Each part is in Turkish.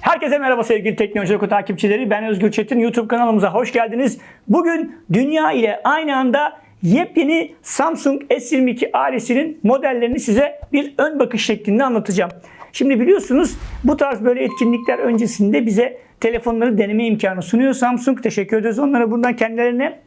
Herkese merhaba sevgili Teknoloji Oku takipçileri. Ben Özgür Çetin. YouTube kanalımıza hoş geldiniz. Bugün dünya ile aynı anda yepyeni Samsung S22 ailesinin modellerini size bir ön bakış şeklinde anlatacağım. Şimdi biliyorsunuz bu tarz böyle etkinlikler öncesinde bize telefonları deneme imkanı sunuyor Samsung. Teşekkür ederiz onlara buradan kendilerine.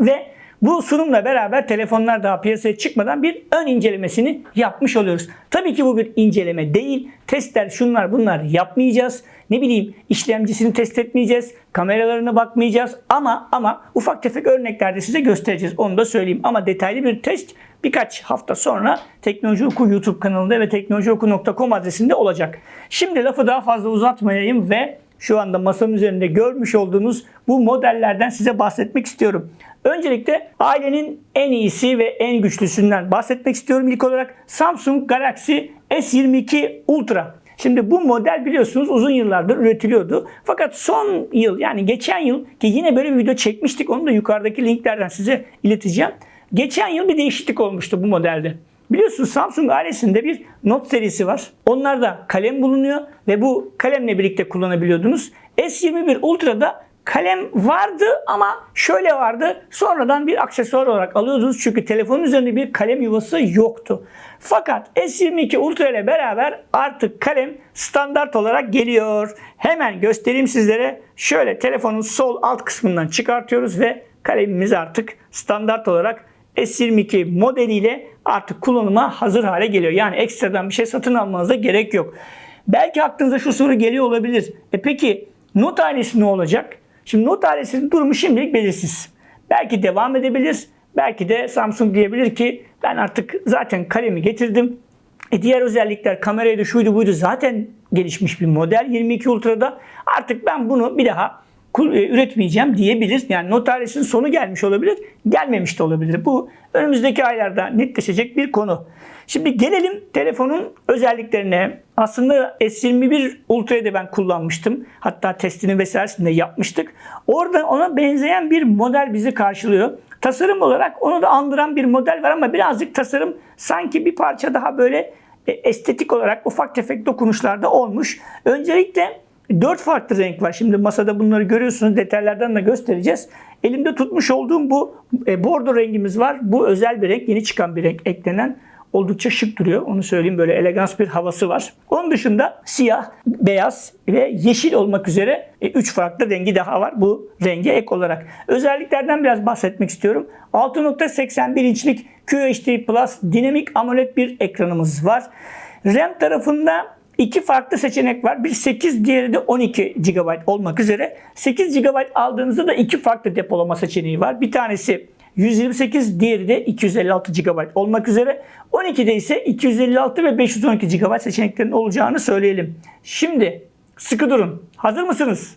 Ve bu sunumla beraber telefonlar daha piyasaya çıkmadan bir ön incelemesini yapmış oluyoruz. Tabii ki bu bir inceleme değil. Testler şunlar bunlar yapmayacağız. Ne bileyim işlemcisini test etmeyeceğiz. Kameralarına bakmayacağız. Ama ama ufak tefek örneklerde size göstereceğiz. Onu da söyleyeyim. Ama detaylı bir test birkaç hafta sonra Teknoloji Oku YouTube kanalında ve teknolojioku.com adresinde olacak. Şimdi lafı daha fazla uzatmayayım ve şu anda masanın üzerinde görmüş olduğunuz bu modellerden size bahsetmek istiyorum. Öncelikle ailenin en iyisi ve en güçlüsünden bahsetmek istiyorum. İlk olarak Samsung Galaxy S22 Ultra. Şimdi bu model biliyorsunuz uzun yıllardır üretiliyordu. Fakat son yıl yani geçen yıl ki yine böyle bir video çekmiştik. Onu da yukarıdaki linklerden size ileteceğim. Geçen yıl bir değişiklik olmuştu bu modelde. Biliyorsunuz Samsung ailesinde bir Note serisi var. Onlarda kalem bulunuyor ve bu kalemle birlikte kullanabiliyordunuz. S21 Ultra'da kalem vardı ama şöyle vardı. Sonradan bir aksesuar olarak alıyordunuz çünkü telefonun üzerinde bir kalem yuvası yoktu. Fakat S22 Ultra ile beraber artık kalem standart olarak geliyor. Hemen göstereyim sizlere. Şöyle telefonun sol alt kısmından çıkartıyoruz ve kalemimiz artık standart olarak S22 modeliyle artık kullanıma hazır hale geliyor. Yani ekstradan bir şey satın almanıza gerek yok. Belki aklınıza şu soru geliyor olabilir. E peki Note ailesi ne olacak? Şimdi Note ailesinin durumu şimdilik belirsiz. Belki devam edebilir. Belki de Samsung diyebilir ki ben artık zaten kalemi getirdim. E diğer özellikler kameraydı şuydu buydu zaten gelişmiş bir model 22 Ultra'da. Artık ben bunu bir daha üretmeyeceğim diyebilir. Yani Note ailesinin sonu gelmiş olabilir, gelmemiş de olabilir. Bu önümüzde aylarda netleşecek bir konu. Şimdi gelelim telefonun özelliklerine. Aslında S21 Ultra'yı da ben kullanmıştım. Hatta testini vesairesini de yapmıştık. Orada ona benzeyen bir model bizi karşılıyor. Tasarım olarak onu da andıran bir model var ama birazcık tasarım sanki bir parça daha böyle e, estetik olarak ufak tefek dokunuşlarda olmuş. Öncelikle 4 farklı renk var. Şimdi masada bunları görüyorsunuz. Detaylardan da göstereceğiz. Elimde tutmuş olduğum bu e, bordo rengimiz var. Bu özel bir renk. Yeni çıkan bir renk eklenen oldukça şık duruyor. Onu söyleyeyim böyle elegans bir havası var. Onun dışında siyah, beyaz ve yeşil olmak üzere 3 e, farklı rengi daha var bu renge ek olarak. Özelliklerden biraz bahsetmek istiyorum. 6.81 inçlik QHD Plus dinamik AMOLED bir ekranımız var. RAM tarafında iki farklı seçenek var. Bir 8, diğeri de 12 GB olmak üzere. 8 GB aldığınızda da iki farklı depolama seçeneği var. Bir tanesi 128 diğeri de 256 GB olmak üzere. 12'de ise 256 ve 512 GB seçeneklerin olacağını söyleyelim. Şimdi sıkı durun. Hazır mısınız?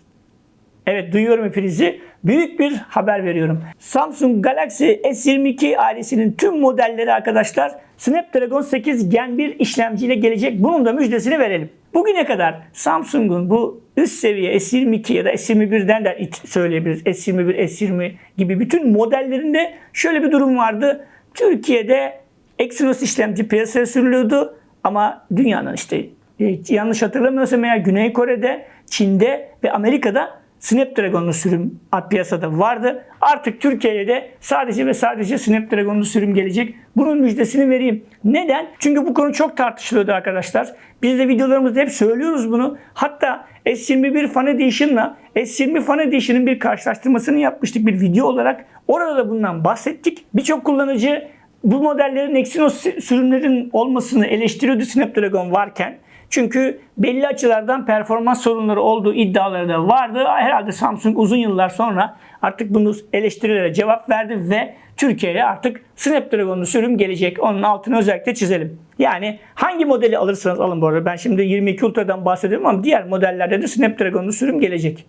Evet duyuyorum hepinizi. Büyük bir haber veriyorum. Samsung Galaxy S22 ailesinin tüm modelleri arkadaşlar Snapdragon 8 Gen 1 işlemciyle gelecek. Bunun da müjdesini verelim. Bugüne kadar Samsung'un bu üst seviye S22 ya da S21'den de söyleyebiliriz. S21, S20 gibi bütün modellerinde şöyle bir durum vardı. Türkiye'de Exynos işlemci piyasaya sürülüyordu ama dünyanın işte e, yanlış hatırlamıyorsam eğer Güney Kore'de, Çin'de ve Amerika'da Snapdragon'lu sürüm piyasada vardı. Artık Türkiye'ye de sadece ve sadece Snapdragon'lu sürüm gelecek. Bunun müjdesini vereyim. Neden? Çünkü bu konu çok tartışılıyordu arkadaşlar. Biz de videolarımızda hep söylüyoruz bunu. Hatta S21 Fan Edition'la S20 Fan Edition'ın bir karşılaştırmasını yapmıştık bir video olarak. Orada da bundan bahsettik. Birçok kullanıcı bu modellerin Exynos sürümlerin olmasını eleştiriyordu Snapdragon varken. Çünkü belli açılardan performans sorunları olduğu iddiaları da vardı. Herhalde Samsung uzun yıllar sonra artık bunu eleştirilere cevap verdi ve Türkiye'ye artık Snapdragon'lu sürüm gelecek. Onun altını özellikle çizelim. Yani hangi modeli alırsanız alın bu arada. Ben şimdi 22 Ultra'dan bahsediyorum ama diğer modellerde de Snapdragon'lu sürüm gelecek.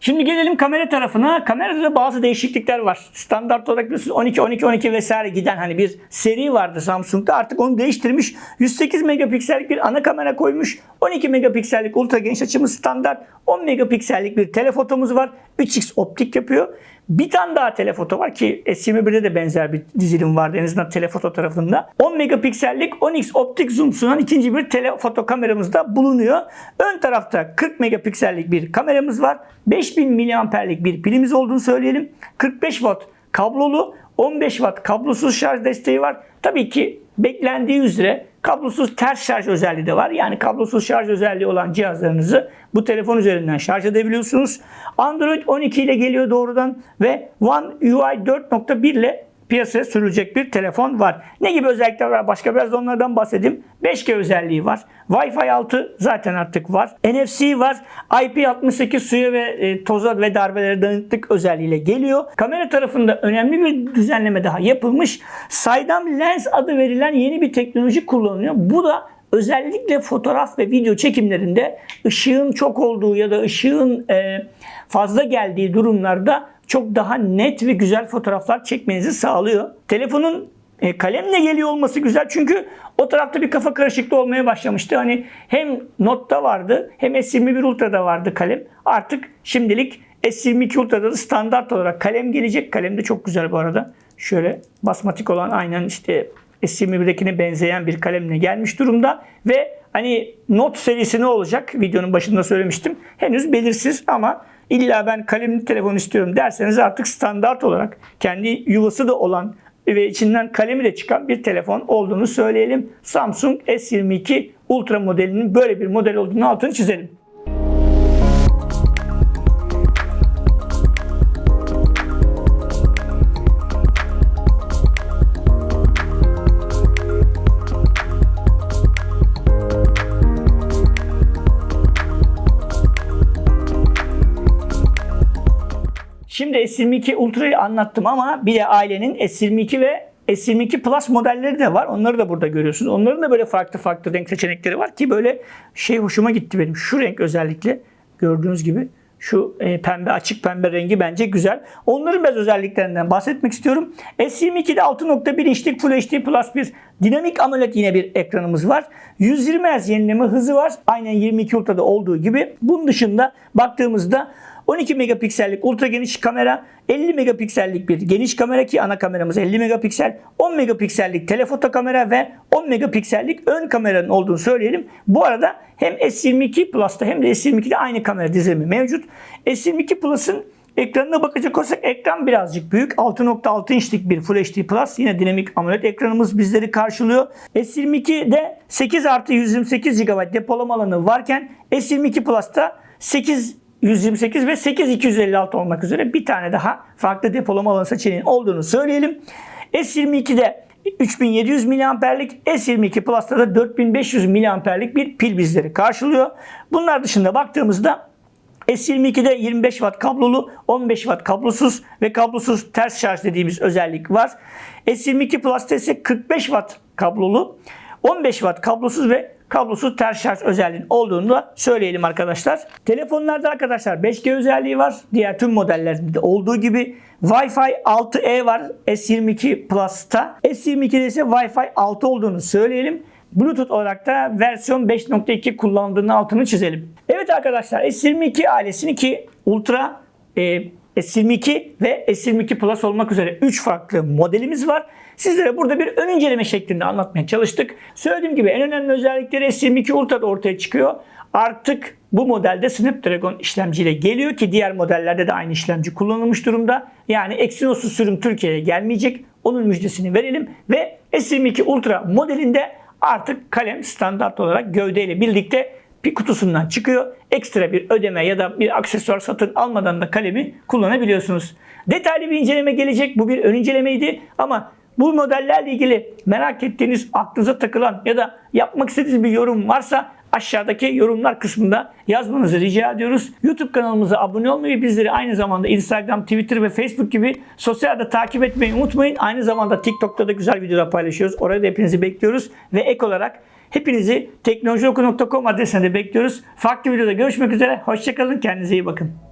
Şimdi gelelim kamera tarafına. Kamerada da bazı değişiklikler var. Standart olarak biliyorsunuz 12 12 12 vesaire giden hani bir seri vardı Samsung'da. Artık onu değiştirmiş. 108 megapiksellik bir ana kamera koymuş. 12 megapiksellik ultra geniş açımız standart. 10 megapiksellik bir telefotomuz var. 3x optik yapıyor. Bir tane daha telefoto var ki S21'de de benzer bir dizilim vardı en azından telefoto tarafında. 10 megapiksellik 10x optik zoom sunan ikinci bir telefoto kameramız da bulunuyor. Ön tarafta 40 megapiksellik bir kameramız var. 5000 miliamperlik bir pilimiz olduğunu söyleyelim. 45 watt kablolu 15 watt kablosuz şarj desteği var. Tabii ki beklendiği üzere kablosuz ters şarj özelliği de var. Yani kablosuz şarj özelliği olan cihazlarınızı bu telefon üzerinden şarj edebiliyorsunuz. Android 12 ile geliyor doğrudan ve One UI 4.1 ile piyasaya sürülecek bir telefon var. Ne gibi özellikler var? Başka biraz da onlardan bahsedeyim. 5G özelliği var. Wi-Fi 6 zaten artık var. NFC var. IP68 suya ve e, toza ve darbelere dayanıklık özelliğiyle geliyor. Kamera tarafında önemli bir düzenleme daha yapılmış. Saydam lens adı verilen yeni bir teknoloji kullanılıyor. Bu da özellikle fotoğraf ve video çekimlerinde ışığın çok olduğu ya da ışığın e, fazla geldiği durumlarda çok daha net ve güzel fotoğraflar çekmenizi sağlıyor. Telefonun e, kalemle geliyor olması güzel çünkü o tarafta bir kafa karışıklığı olmaya başlamıştı. Hani hem Note'da vardı hem S21 Ultra'da vardı kalem. Artık şimdilik S22 Ultra'da da standart olarak kalem gelecek. Kalem de çok güzel bu arada. Şöyle basmatik olan aynen işte S21'dekine benzeyen bir kalemle gelmiş durumda ve hani Note serisi ne olacak? Videonun başında söylemiştim. Henüz belirsiz ama illa ben kalemli telefon istiyorum derseniz artık standart olarak kendi yuvası da olan ve içinden kalemi de çıkan bir telefon olduğunu söyleyelim. Samsung S22 Ultra modelinin böyle bir model olduğunu altını çizelim. Şimdi S22 Ultra'yı anlattım ama bir de ailenin S22 ve S22 Plus modelleri de var. Onları da burada görüyorsunuz. Onların da böyle farklı farklı renk seçenekleri var ki böyle şey hoşuma gitti benim. Şu renk özellikle gördüğünüz gibi şu e, pembe açık pembe rengi bence güzel. Onların biraz özelliklerinden bahsetmek istiyorum. S22'de 6.1 inçlik Full HD Plus bir dinamik AMOLED yine bir ekranımız var. 120 Hz yenileme hızı var. Aynen 22 Ultra'da olduğu gibi. Bunun dışında baktığımızda 12 megapiksellik ultra geniş kamera, 50 megapiksellik bir geniş kamera ki ana kameramız 50 megapiksel, 10 megapiksellik telefoto kamera ve 10 megapiksellik ön kameranın olduğunu söyleyelim. Bu arada hem S22 Plus'ta hem de S22'de aynı kamera dizilimi mevcut. S22 Plus'ın Ekranına bakacak olursak ekran birazcık büyük. 6.6 inçlik bir Full HD Plus. Yine dinamik AMOLED ekranımız bizleri karşılıyor. S22'de 8 artı 128 GB depolama alanı varken S22 Plus'ta 8 128 ve 8256 olmak üzere bir tane daha farklı depolama alanı seçeneğinin olduğunu söyleyelim. S22'de 3700 miliamperlik, S22 Plus'ta da 4500 miliamperlik bir pil bizleri karşılıyor. Bunlar dışında baktığımızda S22'de 25 watt kablolu, 15 watt kablosuz ve kablosuz ters şarj dediğimiz özellik var. S22 Plus'ta ise 45 watt kablolu, 15 watt kablosuz ve kablosuz ters şarj özelliğinin olduğunu da söyleyelim arkadaşlar. Telefonlarda arkadaşlar 5G özelliği var. Diğer tüm modellerde olduğu gibi Wi-Fi 6E var S22 Plus'ta. S22'de ise Wi-Fi 6 olduğunu söyleyelim. Bluetooth olarak da versiyon 5.2 kullandığını altını çizelim. Evet arkadaşlar S22 ailesini ki Ultra, e, S22 ve S22 Plus olmak üzere 3 farklı modelimiz var. Sizlere burada bir ön inceleme şeklinde anlatmaya çalıştık. Söylediğim gibi en önemli özellikleri S22 Ultra'da ortaya çıkıyor. Artık bu modelde Snapdragon işlemciyle geliyor ki diğer modellerde de aynı işlemci kullanılmış durumda. Yani Exynos'u sürüm Türkiye'ye gelmeyecek. Onun müjdesini verelim ve S22 Ultra modelinde artık kalem standart olarak gövdeyle birlikte bir kutusundan çıkıyor. Ekstra bir ödeme ya da bir aksesuar satın almadan da kalemi kullanabiliyorsunuz. Detaylı bir inceleme gelecek. Bu bir ön incelemeydi ama bu modellerle ilgili merak ettiğiniz, aklınıza takılan ya da yapmak istediğiniz bir yorum varsa aşağıdaki yorumlar kısmında yazmanızı rica ediyoruz. YouTube kanalımıza abone olmayı, bizleri aynı zamanda Instagram, Twitter ve Facebook gibi sosyal takip etmeyi unutmayın. Aynı zamanda TikTok'ta da güzel videolar paylaşıyoruz. Orada da hepinizi bekliyoruz. Ve ek olarak hepinizi teknolojioku.com adresine de bekliyoruz. Farklı videoda görüşmek üzere. Hoşçakalın. Kendinize iyi bakın.